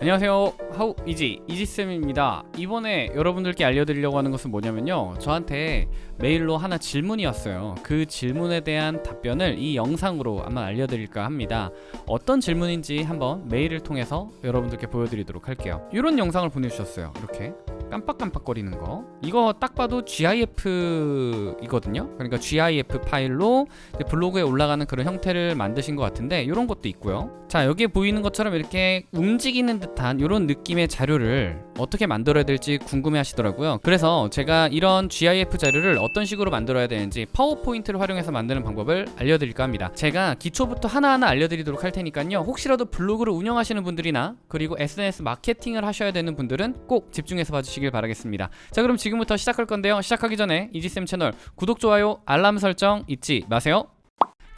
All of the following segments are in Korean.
안녕하세요. 하우 이지 이지쌤입니다. 이번에 여러분들께 알려드리려고 하는 것은 뭐냐면요. 저한테 메일로 하나 질문이 왔어요. 그 질문에 대한 답변을 이 영상으로 아마 알려드릴까 합니다. 어떤 질문인지 한번 메일을 통해서 여러분들께 보여드리도록 할게요. 이런 영상을 보내주셨어요. 이렇게 깜빡깜빡거리는 거. 이거 딱 봐도 GIF 이거든요. 그러니까 GIF 파일로 블로그에 올라가는 그런 형태를 만드신 것 같은데 이런 것도 있고요. 자 여기에 보이는 것처럼 이렇게 움직이는 듯한 이런 느낌의 자료를 어떻게 만들어야 될지 궁금해 하시더라고요. 그래서 제가 이런 GIF 자료를 어떤 식으로 만들어야 되는지 파워포인트를 활용해서 만드는 방법을 알려드릴까 합니다. 제가 기초부터 하나하나 알려드리도록 할 테니까요. 혹시라도 블로그를 운영하시는 분들이나 그리고 SNS 마케팅을 하셔야 되는 분들은 꼭 집중해서 봐주시길 바라겠습니다. 자 그럼 지금부터 시작할 건데요. 시작하기 전에 이지쌤 채널 구독, 좋아요, 알람 설정 잊지 마세요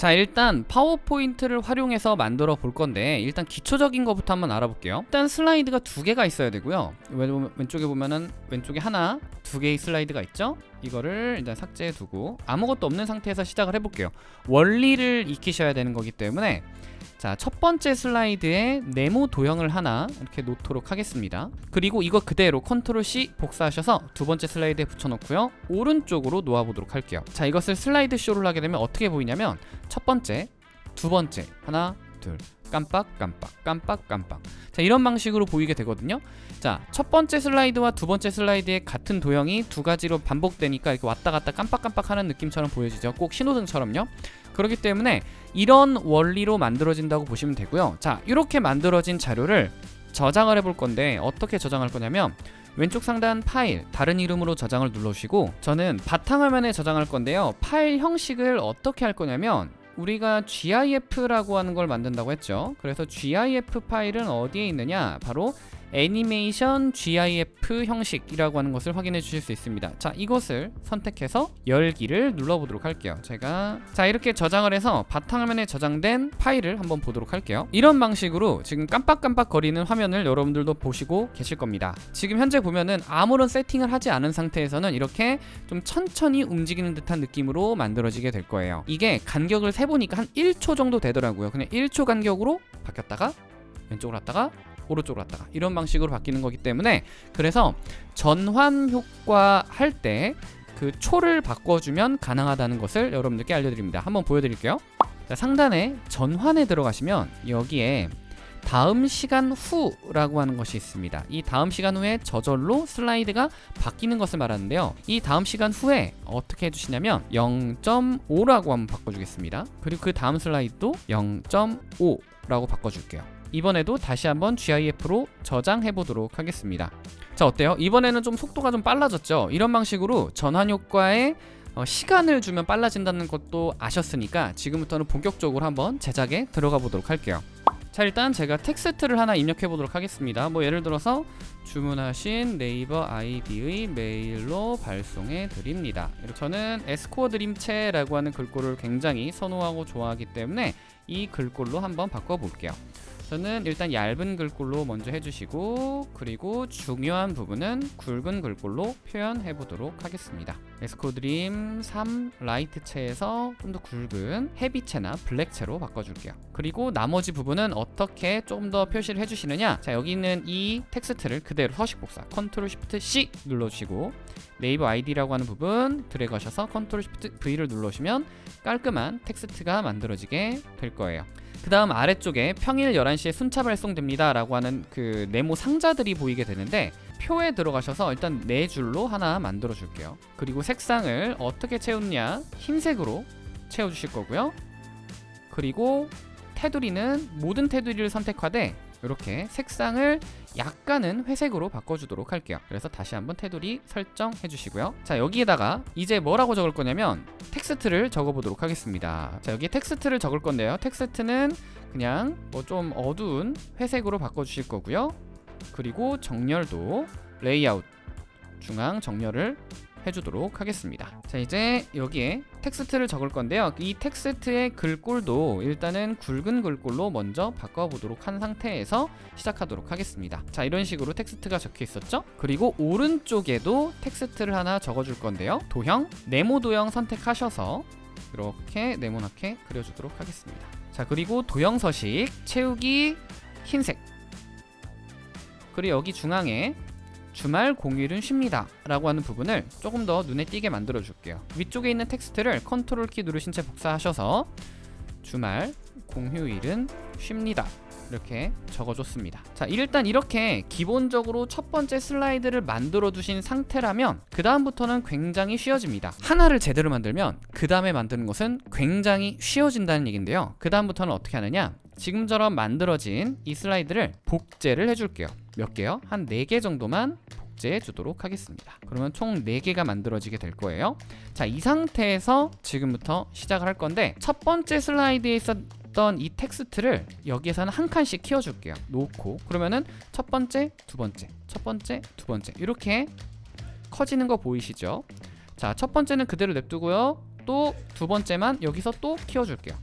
자 일단 파워포인트를 활용해서 만들어 볼 건데 일단 기초적인 것부터 한번 알아볼게요. 일단 슬라이드가 두 개가 있어야 되고요. 왼쪽에 보면은 왼쪽에 하나 두 개의 슬라이드가 있죠? 이거를 일단 삭제해 두고 아무것도 없는 상태에서 시작을 해볼게요. 원리를 익히셔야 되는 거기 때문에 자, 첫 번째 슬라이드에 네모 도형을 하나 이렇게 놓도록 하겠습니다. 그리고 이거 그대로 Control C 복사하셔서 두 번째 슬라이드에 붙여놓고요. 오른쪽으로 놓아보도록 할게요. 자, 이것을 슬라이드 쇼를 하게 되면 어떻게 보이냐면 첫 번째, 두 번째, 하나, 둘, 깜빡, 깜빡, 깜빡, 깜빡. 자, 이런 방식으로 보이게 되거든요. 자, 첫 번째 슬라이드와 두 번째 슬라이드의 같은 도형이 두 가지로 반복되니까 이렇게 왔다 갔다 깜빡깜빡 하는 느낌처럼 보여지죠. 꼭 신호등처럼요. 그렇기 때문에 이런 원리로 만들어진다고 보시면 되고요. 자 이렇게 만들어진 자료를 저장을 해볼 건데 어떻게 저장할 거냐면 왼쪽 상단 파일 다른 이름으로 저장을 눌러주시고 저는 바탕화면에 저장할 건데요. 파일 형식을 어떻게 할 거냐면 우리가 GIF라고 하는 걸 만든다고 했죠. 그래서 GIF 파일은 어디에 있느냐? 바로 애니메이션 GIF 형식이라고 하는 것을 확인해 주실 수 있습니다. 자 이것을 선택해서 열기를 눌러보도록 할게요. 제가 자 이렇게 저장을 해서 바탕화면에 저장된 파일을 한번 보도록 할게요. 이런 방식으로 지금 깜빡깜빡 거리는 화면을 여러분들도 보시고 계실 겁니다. 지금 현재 보면은 아무런 세팅을 하지 않은 상태에서는 이렇게 좀 천천히 움직이는 듯한 느낌으로 만들어지게 될 거예요. 이게 간격을 세보니까 한 1초 정도 되더라고요. 그냥 1초 간격으로 바뀌었다가 왼쪽으로 갔다가 오른쪽으로 갔다가 이런 방식으로 바뀌는 거기 때문에 그래서 전환 효과 할 때 그 초를 바꿔주면 가능하다는 것을 여러분들께 알려드립니다. 한번 보여드릴게요. 자, 상단에 전환에 들어가시면 여기에 다음 시간 후라고 하는 것이 있습니다. 이 다음 시간 후에 저절로 슬라이드가 바뀌는 것을 말하는데요. 이 다음 시간 후에 어떻게 해주시냐면 0.5라고 한번 바꿔주겠습니다. 그리고 그 다음 슬라이드도 0.5 라고 바꿔줄게요 이번에도 다시 한번 GIF로 저장해 보도록 하겠습니다. 자 어때요? 이번에는 좀 속도가 좀 빨라졌죠? 이런 방식으로 전환 효과에 어, 시간을 주면 빨라진다는 것도 아셨으니까 지금부터는 본격적으로 한번 제작에 들어가 보도록 할게요. 자 일단 제가 텍스트를 하나 입력해 보도록 하겠습니다. 뭐 예를 들어서 주문하신 네이버 아이디의 메일로 발송해 드립니다. 이렇게 저는 에스코어 드림체라고 하는 글꼴을 굉장히 선호하고 좋아하기 때문에 이 글꼴로 한번 바꿔 볼게요 저는 일단 얇은 글꼴로 먼저 해주시고 그리고 중요한 부분은 굵은 글꼴로 표현해 보도록 하겠습니다. 에스코드림 3 Light체에서 좀 더 굵은 Heavy체나 Black체로 바꿔줄게요. 그리고 나머지 부분은 어떻게 좀더 표시를 해주시느냐? 자 여기 있는 이 텍스트를 그대로 서식 복사. Control Shift C 눌러주시고 네이버 아이디라고 하는 부분 드래그 하셔서 Control Shift V를 눌러주시면 깔끔한 텍스트가 만들어지게 될 거예요 그 다음 아래쪽에 평일 11시에 순차 발송됩니다 라고 하는 그 네모 상자들이 보이게 되는데 표에 들어가셔서 일단 네 줄로 하나 만들어 줄게요. 그리고 색상을 어떻게 채우느냐 흰색으로 채워 주실 거고요. 그리고 테두리는 모든 테두리를 선택하되 이렇게 색상을 약간은 회색으로 바꿔주도록 할게요. 그래서 다시 한번 테두리 설정해 주시고요. 자 여기에다가 이제 뭐라고 적을 거냐면 텍스트를 적어 보도록 하겠습니다. 자 여기 텍스트를 적을 건데요. 텍스트는 그냥 뭐 좀 어두운 회색으로 바꿔 주실 거고요. 그리고 정렬도 레이아웃 중앙 정렬을 해주도록 하겠습니다. 자 이제 여기에 텍스트를 적을 건데요. 이 텍스트의 글꼴도 일단은 굵은 글꼴로 먼저 바꿔보도록 한 상태에서 시작하도록 하겠습니다. 자 이런 식으로 텍스트가 적혀 있었죠? 그리고 오른쪽에도 텍스트를 하나 적어줄 건데요. 도형 네모 도형 선택하셔서 이렇게 네모나게 그려주도록 하겠습니다. 자 그리고 도형 서식 채우기 흰색. 그리고 여기 중앙에 주말 공휴일은 쉽니다. 라고 하는 부분을 조금 더 눈에 띄게 만들어 줄게요. 위쪽에 있는 텍스트를 컨트롤 키 누르신 채 복사하셔서 주말 공휴일은 쉽니다. 이렇게 적어줬습니다. 자 일단 이렇게 기본적으로 첫 번째 슬라이드를 만들어 두신 상태라면 그 다음부터는 굉장히 쉬워집니다. 하나를 제대로 만들면 그 다음에 만드는 것은 굉장히 쉬워진다는 얘긴데요. 그 다음부터는 어떻게 하느냐 지금처럼 만들어진 이 슬라이드를 복제를 해줄게요. 몇 개요? 한 4개 정도만 복제해 주도록 하겠습니다. 그러면 총 4개가 만들어지게 될 거예요. 자 이 상태에서 지금부터 시작을 할 건데 첫 번째 슬라이드에 있었던 이 텍스트를 여기에서는 한 칸씩 키워줄게요. 놓고 그러면은 첫 번째 두 번째 첫 번째 두 번째 이렇게 커지는 거 보이시죠? 자 첫 번째는 그대로 냅두고요. 또 두 번째만 여기서 또 키워줄게요.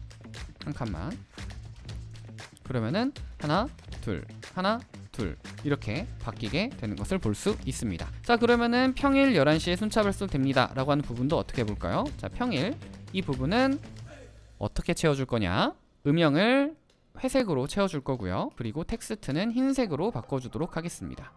한 칸만 그러면은 하나 둘 하나 둘 이렇게 바뀌게 되는 것을 볼 수 있습니다. 자 그러면은 평일 11시에 순차별수 됩니다 라고 하는 부분도 어떻게 해볼까요? 자 평일 이 부분은 어떻게 채워줄 거냐? 음영을 회색으로 채워줄 거고요. 그리고 텍스트는 흰색으로 바꿔주도록 하겠습니다.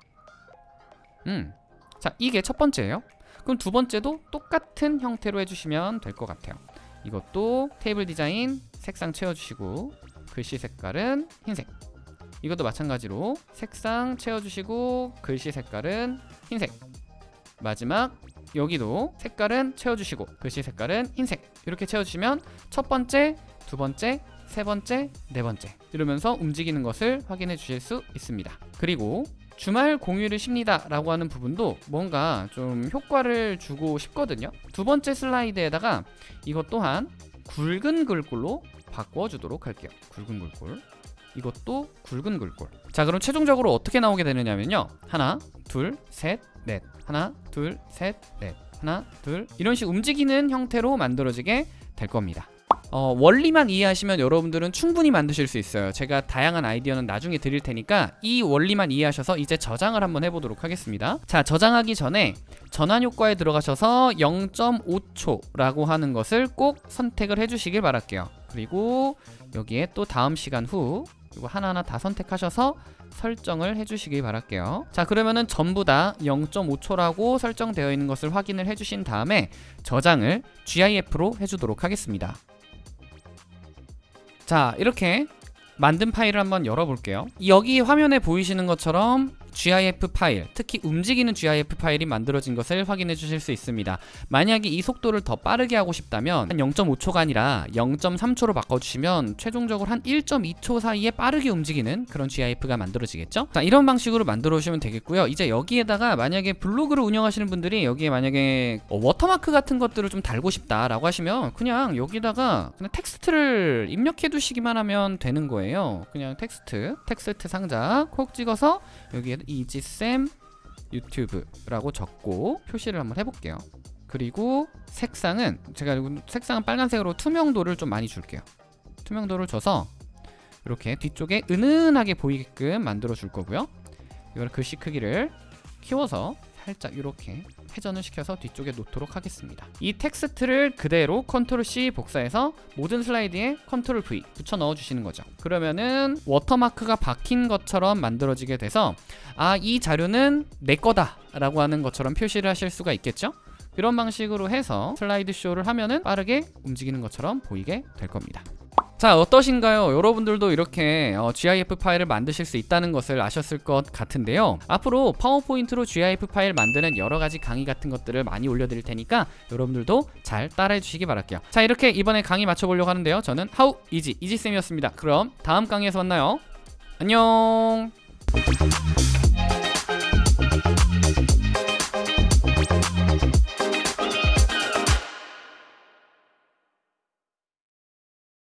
음 자 이게 첫 번째예요. 그럼 두 번째도 똑같은 형태로 해주시면 될 것 같아요. 이것도 테이블 디자인 색상 채워주시고 글씨 색깔은 흰색. 이것도 마찬가지로 색상 채워주시고 글씨 색깔은 흰색. 마지막 여기도 색깔은 채워주시고 글씨 색깔은 흰색. 이렇게 채워주시면 첫 번째, 두 번째, 세 번째, 네 번째 이러면서 움직이는 것을 확인해 주실 수 있습니다. 그리고 주말 공휴일을 쉽니다 라고 하는 부분도 뭔가 좀 효과를 주고 싶거든요. 두 번째 슬라이드에다가 이것 또한 굵은 글꼴로 바꿔주도록 할게요. 굵은 글꼴 이것도 굵은 글꼴 자 그럼 최종적으로 어떻게 나오게 되느냐면요. 하나 둘셋넷. 하나 둘셋넷. 하나 둘. 이런 식 움직이는 형태로 만들어지게 될 겁니다. 어, 원리만 이해하시면 여러분들은 충분히 만드실 수 있어요. 제가 다양한 아이디어는 나중에 드릴 테니까 이 원리만 이해하셔서 이제 저장을 한번 해보도록 하겠습니다. 자 저장하기 전에 전환 효과에 들어가셔서 0.5초라고 하는 것을 꼭 선택을 해주시길 바랄게요 그리고 여기에 또 다음 시간 후 이거 하나하나 다 선택하셔서 설정을 해주시길 바랄게요. 자 그러면은 전부 다 0.5초라고 설정되어 있는 것을 확인을 해주신 다음에 저장을 GIF로 해주도록 하겠습니다. 자 이렇게 만든 파일을 한번 열어볼게요. 여기 화면에 보이시는 것처럼 GIF 파일, 특히 움직이는 GIF 파일이 만들어진 것을 확인해 주실 수 있습니다. 만약에 이 속도를 더 빠르게 하고 싶다면 한 0.5초가 아니라 0.3초로 바꿔주시면 최종적으로 한 1.2초 사이에 빠르게 움직이는 그런 GIF가 만들어지겠죠? 자 이런 방식으로 만들어 주시면 되겠고요. 이제 여기에다가 만약에 블로그를 운영하시는 분들이 여기에 만약에 어, 워터마크 같은 것들을 좀 달고 싶다 라고 하시면 그냥 여기다가 그냥 텍스트를 입력해 두시기만 하면 되는 거예요. 그냥 텍스트 텍스트 상자 콕 찍어서 여기에 이지쌤 유튜브라고 적고 표시를 한번 해볼게요. 그리고 색상은 제가 색상은 빨간색으로 투명도를 좀 많이 줄게요. 투명도를 줘서 이렇게 뒤쪽에 은은하게 보이게끔 만들어 줄 거고요. 이걸 글씨 크기를 키워서 살짝 이렇게 회전을 시켜서 뒤쪽에 놓도록 하겠습니다. 이 텍스트를 그대로 컨트롤 C 복사해서 모든 슬라이드에 컨트롤 V 붙여 넣어 주시는 거죠. 그러면은 워터마크가 박힌 것처럼 만들어지게 돼서 아 이 자료는 내 거다 라고 하는 것처럼 표시를 하실 수가 있겠죠? 이런 방식으로 해서 슬라이드 쇼를 하면은 빠르게 움직이는 것처럼 보이게 될 겁니다 자 어떠신가요? 여러분들도 이렇게 어, GIF 파일을 만드실 수 있다는 것을 아셨을 것 같은데요. 앞으로 파워포인트로 GIF 파일 만드는 여러가지 강의 같은 것들을 많이 올려드릴 테니까 여러분들도 잘 따라해 주시기 바랄게요. 자 이렇게 이번에 강의 마쳐보려고 하는데요. 저는 하우 이지 이지쌤이었습니다. 그럼 다음 강의에서 만나요. 안녕